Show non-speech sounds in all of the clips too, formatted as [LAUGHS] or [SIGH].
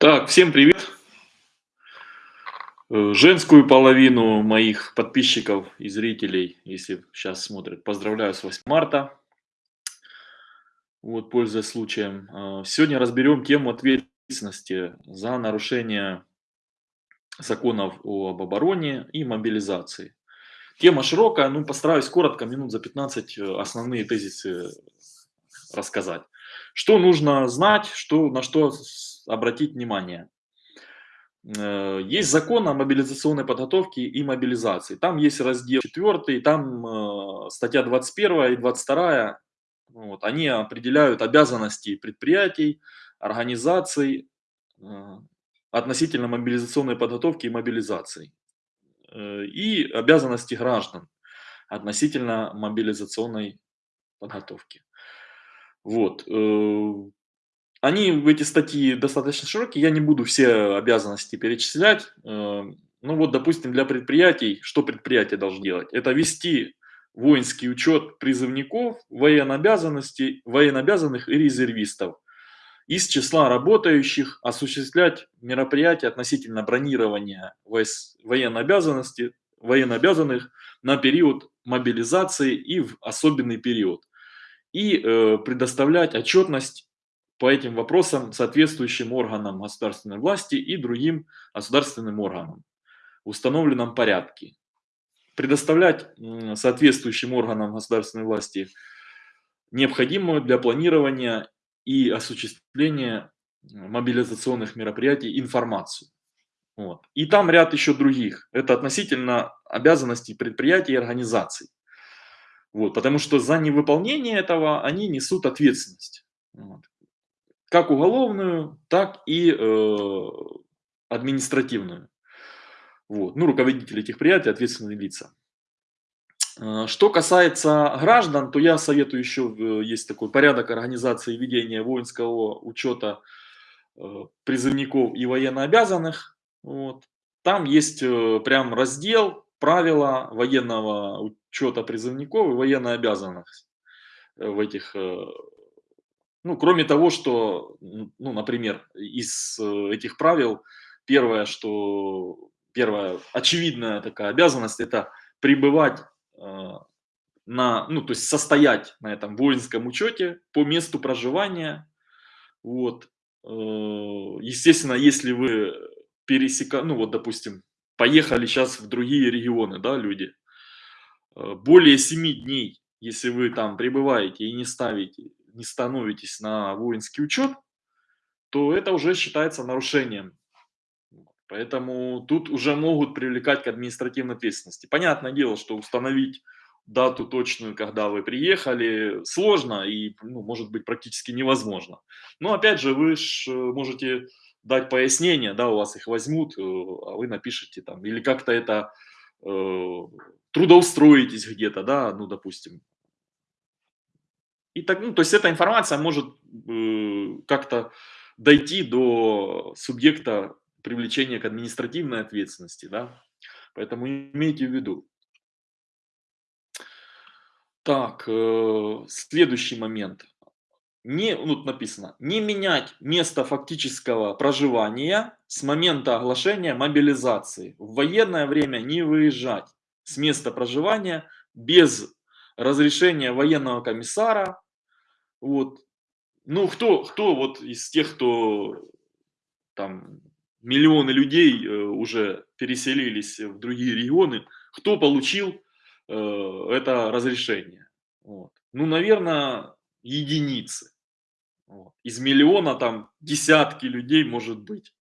Так, всем привет! Э, женскую половину моих подписчиков и зрителей, если сейчас смотрят, поздравляю с 8 марта. Вот, пользуясь случаем. Э, сегодня разберем тему ответственности за нарушение законов об обороне и мобилизации. Тема широкая, ну постараюсь коротко, минут за 15 э, основные тезисы рассказать. Что нужно знать, что, на что обратить внимание. Э, есть закон о мобилизационной подготовке и мобилизации. Там есть раздел 4, там э, статья 21 и 22. Вот, они определяют обязанности предприятий, организаций э, относительно мобилизационной подготовки и мобилизации. И обязанности граждан относительно мобилизационной подготовки. Вот. Они в эти статьи достаточно широкие, я не буду все обязанности перечислять. Э, ну вот, допустим, для предприятий, что предприятие должно делать? Это вести воинский учет призывников, военнообязанностей, военнообязанных и резервистов из числа работающих, осуществлять мероприятия относительно бронирования военнообязанности, военнообязанных на период мобилизации и в особенный период. И э, предоставлять отчетность по этим вопросам соответствующим органам государственной власти и другим государственным органам в установленном порядке. Предоставлять соответствующим органам государственной власти необходимую для планирования и осуществления мобилизационных мероприятий информацию. Вот. И там ряд еще других. Это относительно обязанностей предприятий и организаций. Вот, потому что за невыполнение этого они несут ответственность. Вот как уголовную, так и э, административную. Вот. Ну, руководители этих предприятий, ответственные лица. Э, что касается граждан, то я советую еще, э, есть такой порядок организации ведения воинского учета э, призывников и военнообязанных. Вот. Там есть прям раздел правила военного учета призывников и военнообязанных в этих ну, кроме того, что, ну, например, из э, этих правил первое, что первая очевидная такая обязанность это пребывать э, на, ну, то есть состоять на этом воинском учете по месту проживания. Вот. Э, естественно, если вы пересека, ну вот, допустим, поехали сейчас в другие регионы, да, люди, более 7 дней, если вы там пребываете и не ставите не становитесь на воинский учет, то это уже считается нарушением. Поэтому тут уже могут привлекать к административной ответственности. Понятное дело, что установить дату точную, когда вы приехали, сложно и, ну, может быть, практически невозможно. Но, опять же, вы ж э, можете дать пояснение, да, у вас их возьмут, э, а вы напишите там, или как-то это э, трудоустроитесь где-то, да, ну, допустим, и так, ну, то есть эта информация может э, как-то дойти до субъекта привлечения к административной ответственности, да, поэтому имейте в виду. Так, э, следующий момент. Не, ну, тут написано, не менять место фактического проживания с момента оглашения мобилизации. В военное время не выезжать с места проживания без разрешение военного комиссара. Вот. Ну, кто, кто вот из тех, кто там миллионы людей э, уже переселились в другие регионы, кто получил э, это разрешение? Вот. Ну, наверное, единицы. Вот. Из миллиона там десятки людей может быть.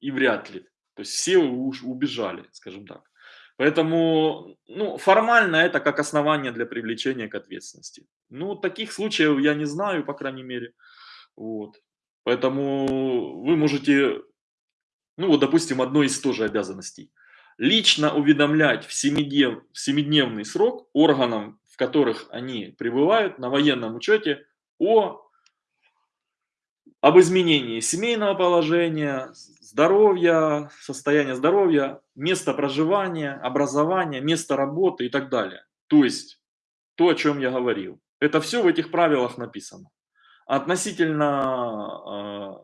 И вряд ли. То есть все уж убежали, скажем так. Поэтому ну, формально это как основание для привлечения к ответственности. Ну, таких случаев я не знаю, по крайней мере. Вот. Поэтому вы можете, ну вот, допустим, одной из тоже обязанностей. Лично уведомлять в, семиднев, в семидневный срок органам, в которых они пребывают на военном учете, о, об изменении семейного положения, здоровья, состояние здоровья, место проживания, образования, место работы и так далее. То есть то, о чем я говорил. Это все в этих правилах написано. Относительно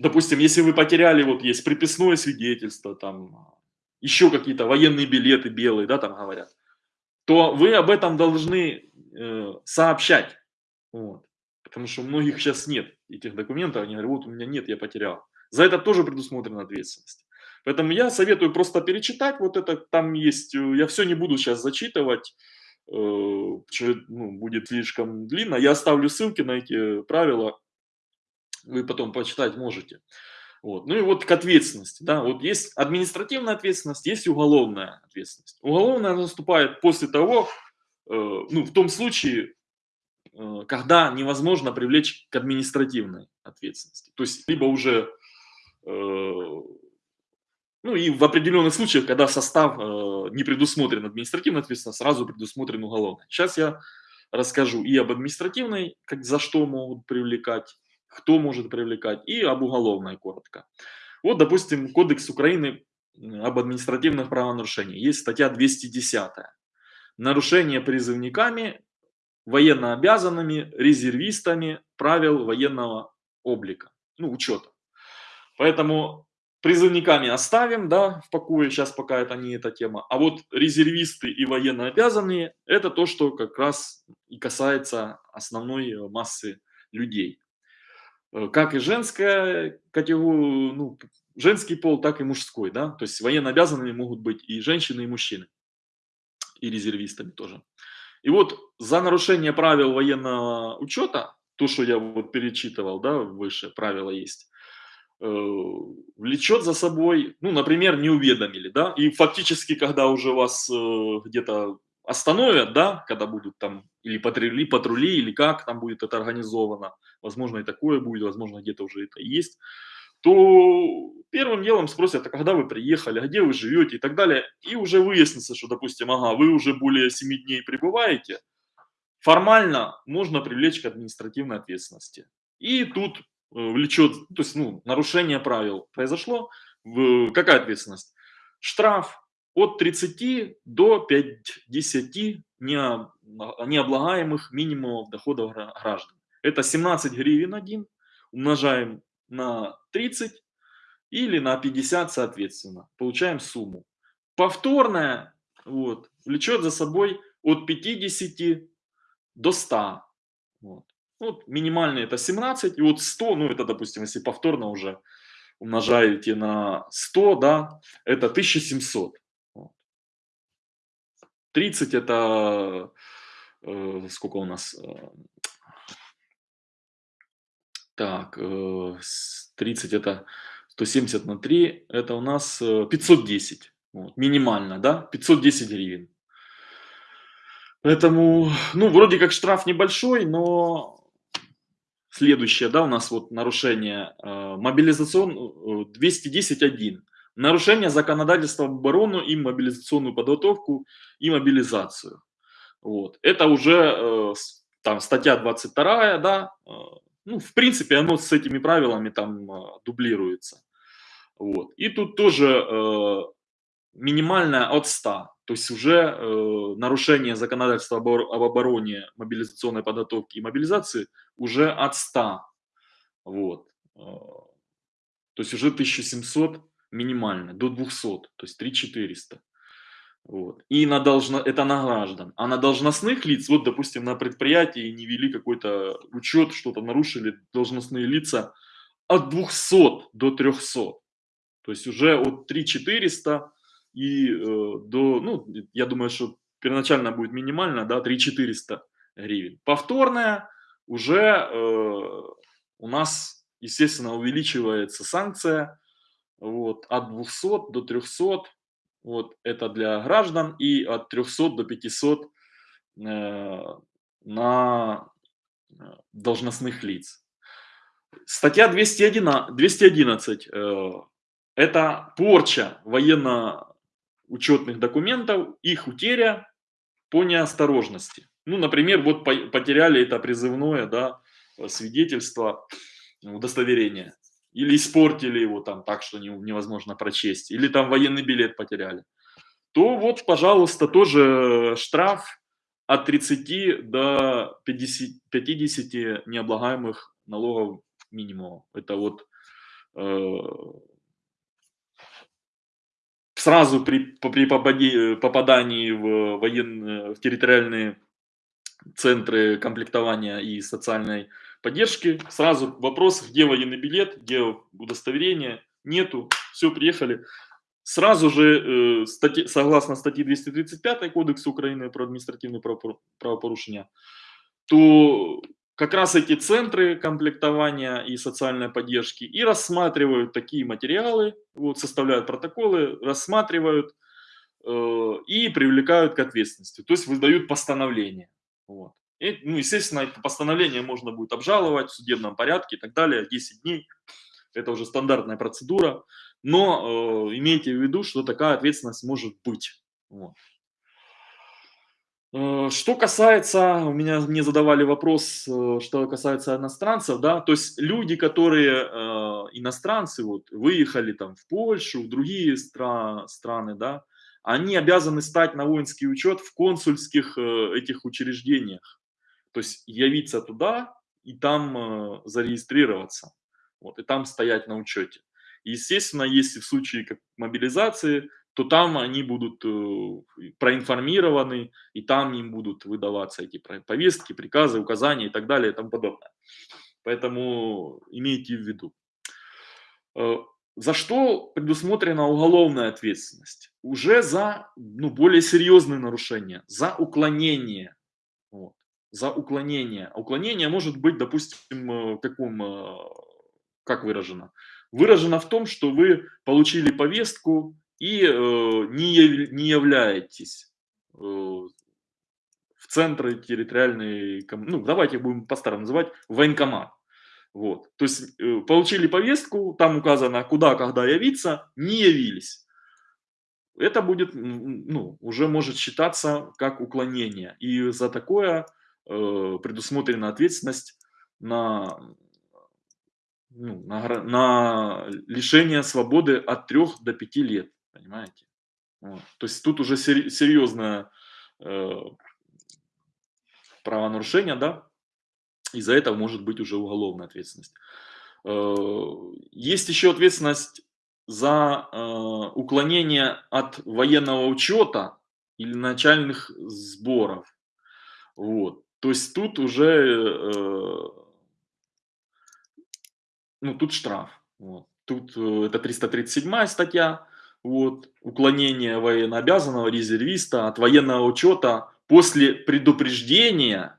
допустим, если вы потеряли, вот есть приписное свидетельство, там, еще какие-то военные билеты белые, да, там говорят, то вы об этом должны э, сообщать. Вот. Потому что у многих сейчас нет этих документов, они говорят, вот у меня нет, я потерял. За это тоже предусмотрена ответственность. Поэтому я советую просто перечитать вот это, там есть, э, я все не буду сейчас зачитывать, э, ну, будет слишком длинно. Я оставлю ссылки на эти правила, вы потом почитать можете. Вот. Ну и вот к ответственности. Да, вот есть административная ответственность, есть уголовная ответственность. Уголовная наступает после того, э, ну, в том случае, когда невозможно привлечь к административной ответственности. То есть, либо уже, э, ну и в определенных случаях, когда состав э, не предусмотрен административной ответственностью, сразу предусмотрен уголовной. Сейчас я расскажу и об административной, как за что могут привлекать, кто может привлекать, и об уголовной коротко. Вот, допустим, Кодекс Украины об административных правонарушениях. Есть статья 210. Нарушение призывниками, военнообязанными, резервистами правил военного облика, ну, учета. Поэтому призывниками оставим, да, в покое, сейчас пока это не эта тема. А вот резервисты и военнообязанные, это то, что как раз и касается основной массы людей. Э, как и женская категория, ну, женский пол, так и мужской, да, то есть военно обязанными могут быть и женщины, и мужчины, и резервистами тоже. И вот за нарушение правил военного учета, то, что я вот перечитывал, да, выше правила есть, э, влечет за собой, ну, например, не уведомили, да, и фактически, когда уже вас э, где-то остановят, да, когда будут там или патрули, патрули, или как там будет это организовано, возможно и такое будет, возможно где-то уже это есть, то первым делом спросят, а когда вы приехали, где вы живете и так далее, и уже выяснится, что, допустим, ага, вы уже более 7 дней пребываете, формально можно привлечь к административной ответственности. И тут э, влечет, то есть, ну, нарушение правил произошло, какая ответственность? Штраф от 30 до 50 необлагаемых минимумов доходов граждан. Это 17 гривен один, умножаем на 30 или на 50 соответственно. Получаем сумму. Повторная вот, влечет за собой от 50 до 100. Вот. Вот, минимальный это 17, и вот 100, ну это, допустим, если повторно уже умножаете на 100, да, это 1700. 30 это э, сколько у нас? Э, так, э, 30 это 170 на 3, это у нас 510. Э, вот, минимально, да? 510 гривен. Поэтому, ну, вроде как штраф небольшой, но следующее, да, у нас вот нарушение э, мобилизацион 210.1. Э, нарушение законодательства об оборону и мобилизационную подготовку и мобилизацию. Вот. Это уже э, там статья 22, да, э, ну, в принципе, оно с этими правилами там э, дублируется. Вот. И тут тоже э, минимальная от 100, то есть уже э, нарушение законодательства об, об обороне, мобилизационной подготовки и мобилизации уже от 100. Вот. Э, то есть уже 1700 минимально, до 200, то есть 3400. Вот. И на должно, это на граждан. А на должностных лиц, вот, допустим, на предприятии не вели какой-то учет, что-то нарушили должностные лица от 200 до 300. То есть уже от 3400 и э, до, ну, я думаю, что первоначально будет минимально, да, 3400 гривен. Повторная уже э, у нас, естественно, увеличивается санкция вот, от 200 до 300, вот, это для граждан, и от 300 до 500 э, на э, должностных лиц. Статья 211, 211 э, это порча военно-учетных документов, их утеря по неосторожности. Ну, например, вот потеряли это призывное да, свидетельство, удостоверение или испортили его там так, что невозможно прочесть, или там военный билет потеряли, то вот, пожалуйста, тоже штраф от 30 до 50, 50 необлагаемых налогов минимума. Это вот э, сразу при, при попадании в, военные, в территориальные центры комплектования и социальной поддержки, сразу вопрос, где военный билет, где удостоверение, нету, все, приехали. Сразу же, э, статьи, согласно статье 235 Кодекса Украины про административные правопорушения, то как раз эти центры комплектования и социальной поддержки и рассматривают такие материалы, вот, составляют протоколы, рассматривают э, и привлекают к ответственности, то есть выдают постановление. Вот. И, ну, естественно, это постановление можно будет обжаловать в судебном порядке и так далее, 10 дней, это уже стандартная процедура, но э, имейте в виду, что такая ответственность может быть. Вот. Э, что касается, у меня мне задавали вопрос, э, что касается иностранцев, да, то есть люди, которые э, иностранцы, вот, выехали там в Польшу, в другие стра страны, да, они обязаны стать на воинский учет в консульских э, этих учреждениях, то есть явиться туда и там э, зарегистрироваться, вот, и там стоять на учете. Естественно, если в случае как мобилизации то там они будут э, проинформированы, и там им будут выдаваться эти повестки, приказы, указания и так далее и тому подобное. Поэтому имейте в виду. Э, за что предусмотрена уголовная ответственность? Уже за ну, более серьезные нарушения, за уклонение. Вот, за уклонение. уклонение может быть, допустим, э, каком, как выражено? Выражено в том, что вы получили повестку, и э, не, не являетесь э, в центры территориальной, ну давайте будем по-старому называть, военкомат. Вот. То есть э, получили повестку, там указано, куда, когда явиться, не явились. Это будет, ну, уже может считаться как уклонение. И за такое э, предусмотрена ответственность на, ну, на, на лишение свободы от 3 до 5 лет. Понимаете? Вот. То есть тут уже серьезное э, правонарушение, да, и за это может быть уже уголовная ответственность. Э, есть еще ответственность за э, уклонение от военного учета или начальных сборов. Вот. То есть тут уже, э, ну, тут штраф. Вот. Тут э, это 337 статья. Вот, уклонение военнообязанного резервиста от военного учета после предупреждения,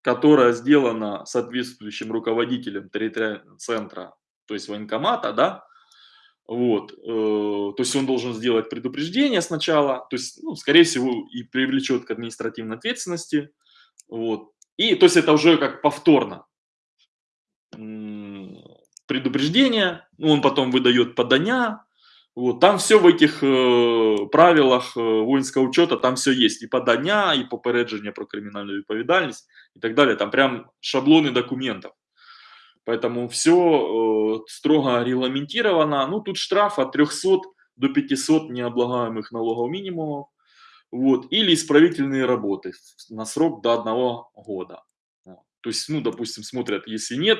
которое сделано соответствующим руководителем территориального центра, то есть военкомата, да, вот, э, то есть он должен сделать предупреждение сначала, то есть, ну, скорее всего, и привлечет к административной ответственности, вот, и, то есть это уже как повторно предупреждение, он потом выдает подания, вот, там все в этих э, правилах э, воинского учета, там все есть. И подання, и попередження про криминальную відповідальність, и так далее. Там прям шаблоны документов. Поэтому все э, строго регламентировано. Ну, тут штраф от 300 до 500 необлагаемых налогов минимумов. Вот, или исправительные работы на срок до одного года. То есть, ну, допустим, смотрят, если нет,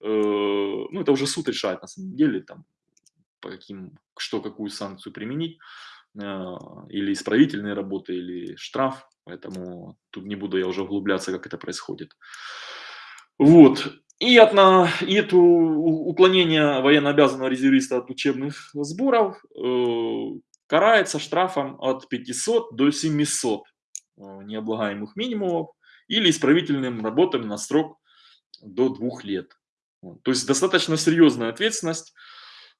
э, ну, это уже суд решает на самом деле, там, по каким, что, какую санкцию применить, а, или исправительные работы, или штраф, поэтому тут не буду я уже углубляться, как это происходит. Вот. И, от, и это уклонение военнообязанного резервиста от учебных сборов э, карается штрафом от 500 до 700 э, необлагаемых минимумов или исправительным работам на срок до двух лет. То есть достаточно серьезная ответственность.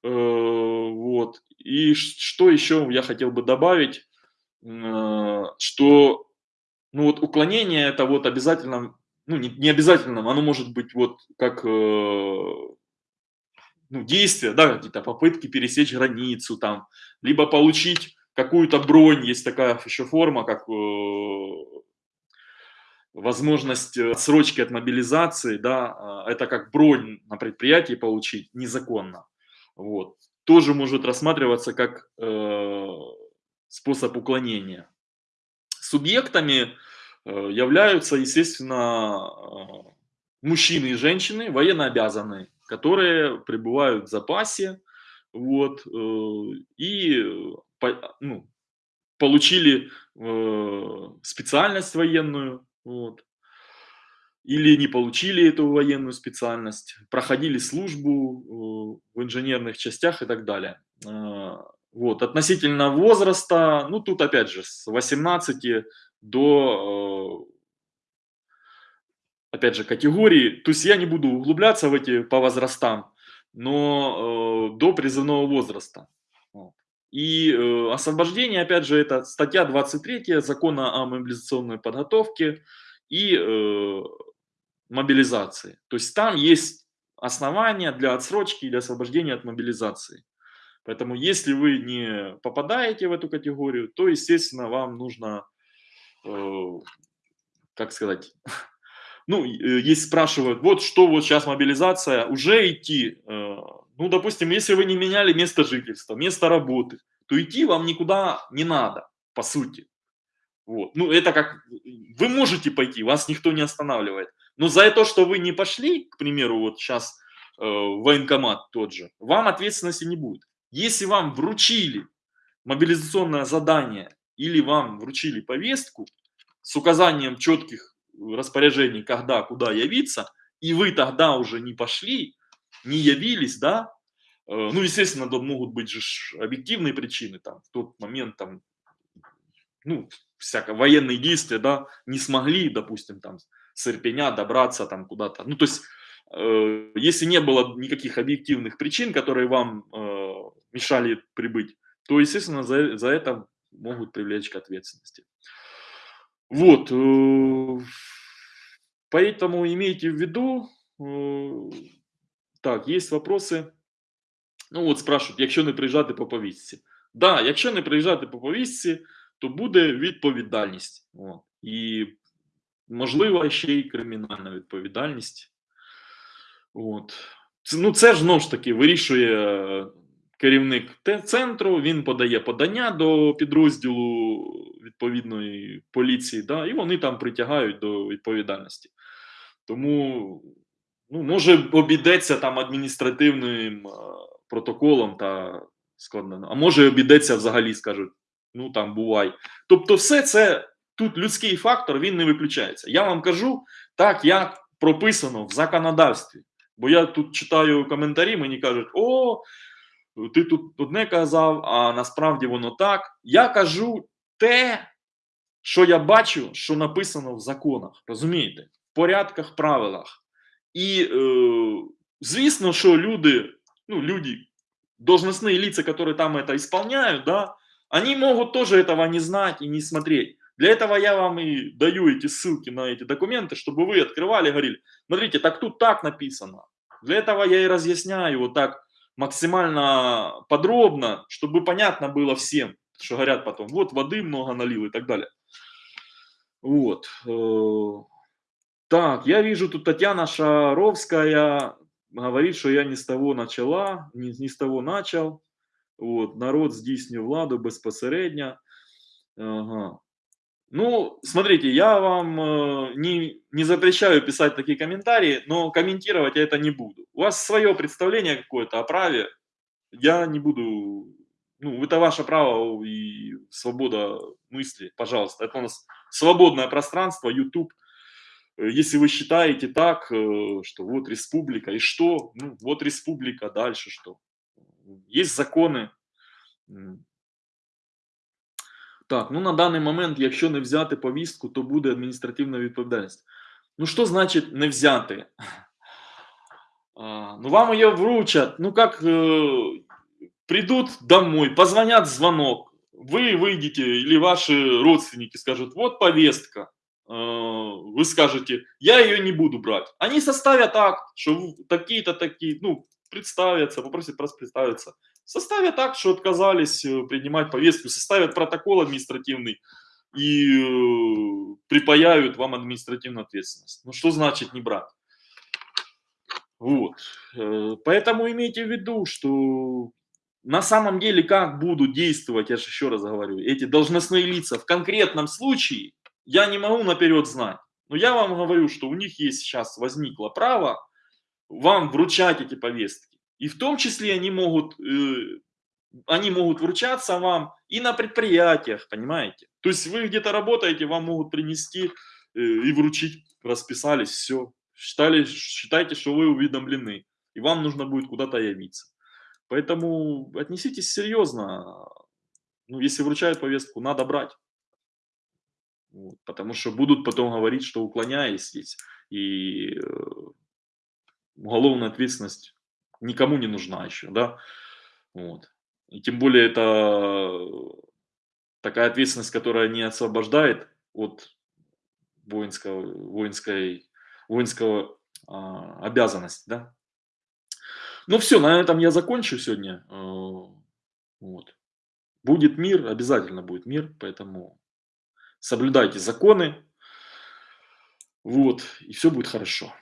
Э, вот. И что еще я хотел бы добавить, э, что ну вот уклонение это вот обязательно, ну не, не обязательно, оно может быть вот как ну, действие, да, какие-то попытки пересечь границу там, либо получить какую-то бронь, есть такая еще форма, как возможность отсрочки от мобилизации, да, а, это как бронь на предприятии получить незаконно. Вот. Тоже может рассматриваться как э, способ уклонения. Субъектами э, являются, естественно, э, мужчины и женщины, военнообязанные, которые пребывают в запасе, вот, э, и, по ну, получили, э, специальность военную, вот. Или не получили эту военную специальность, проходили службу, э, в инженерных частях и так далее. Вот, относительно возраста, ну, тут опять же с 18 до, э опять же, категории. То есть я не буду углубляться в эти по возрастам, но, э, до призывного возраста. И, э, освобождение, опять же, это статья 23 Закона о мобилизационной подготовке и, э, мобилизации. То есть там есть основания для отсрочки или освобождения от мобилизации. Поэтому если вы не попадаете в эту категорию, то, естественно, вам нужно, э, как сказать, [LAUGHS] ну, э, есть спрашивают, вот что вот сейчас мобилизация, уже идти, э, ну, допустим, если вы не меняли место жительства, место работы, то идти вам никуда не надо, по сути. Вот. Ну, это как, вы можете пойти, вас никто не останавливает. Но за то, что вы не пошли, к примеру, вот сейчас э, военкомат тот же, вам ответственности не будет. Если вам вручили мобилизационное задание или вам вручили повестку с указанием четких распоряжений, когда, куда явиться, и вы тогда уже не пошли, не явились, да, э, ну, естественно, тут могут быть же объективные причины, там, в тот момент, там, ну, всякое, военные действия, да, не смогли, допустим, там, с Ирпеня добраться там куда-то, ну, то есть, э, если не было никаких объективных причин, которые вам э, мешали прибыть, то, естественно, за, за это могут привлечь к ответственности. Вот, э, поэтому имейте в виду, э, так, есть вопросы. Ну от спрашивают, якщо не приїжджати по повістці. Да, якщо не приїжджати по повістці, то буде відповідальність. От. І можливо ще й кримінальна відповідальність. От. Це, ну це ж знову ж таки вирішує керівник центру, він подає подання до підрозділу відповідної поліції, да, і вони там притягають до відповідальності. Тому ну, може обійдеться там адміністративним протоколом та складно, а може обійдеться взагалі, скажуть, ну там бувай. Тобто, все це тут людський фактор, він не виключається. Я вам кажу так, як прописано в законодавстві. Бо я тут читаю коментарі, мені кажуть, о, ти тут одне казав, а насправді воно так. Я кажу те, що я бачу, що написано в законах, розумієте, в порядках, правилах. І, е, звісно, що люди, ну, люди, должностные лица, которые там это исполняют, да, они могут тоже этого не знать и не смотреть. Для этого я вам и даю эти ссылки на эти документы, чтобы вы открывали и говорили, смотрите, так тут так написано. Для этого я и разъясняю вот так максимально подробно, чтобы понятно было всем, что говорят потом, вот воды много налил и так далее. Вот. Э, так, я вижу, тут Татьяна Шаровская говорит, что я не с того начала, не, не с того начал. Вот, народ здійснює владу безпосередньо. Ага. Ну, смотрите, я вам э, не, не запрещаю писать такие комментарии, но комментировать я это не буду. У вас свое представление какое-то о праве, я не буду, ну, это ваше право и свобода мысли, пожалуйста. Это у нас свободное пространство, YouTube. Если вы считаете так, э, что вот республика, и что? Ну, вот республика, дальше что? Есть законы, так, ну на даний момент, якщо не взяти повістку, то буде адміністративна відповідальність. Ну що значить не взяти? А, ну вам ее вручат, ну как э, придут домой, позвонят звонок, вы выйдете или ваши родственники скажут, вот повестка, э, вы скажете, я ее не буду брать. Они составят акт, что такие-то такие, ну, представятся, попросят просто представиться составят так, что отказались э, принимать повестку, составят протокол административный и э, припаяют вам административную ответственность. Ну что значит не брать? Вот. Э, поэтому имейте в виду, что на самом деле как будут действовать, я же еще раз говорю, эти должностные лица в конкретном случае, я не могу наперед знать. Но я вам говорю, что у них есть сейчас возникло право вам вручать эти повестки. И в том числе они могут, э, они могут вручаться вам и на предприятиях, понимаете? То есть вы где-то работаете, вам могут принести э, и вручить, расписались, все. Считали, считайте, что вы уведомлены, и вам нужно будет куда-то явиться. Поэтому отнеситесь серьезно. Ну, если вручают повестку, надо брать. Вот, потому что будут потом говорить, что уклоняетесь, и э, уголовная ответственность никому не нужна еще, да. Вот. И тем более это такая ответственность, которая не освобождает от воинского, воинской, воинского а, обязанности, да. Ну все, на этом я закончу сегодня. Э, вот. Будет мир, обязательно будет мир, поэтому соблюдайте законы, вот, и все будет хорошо.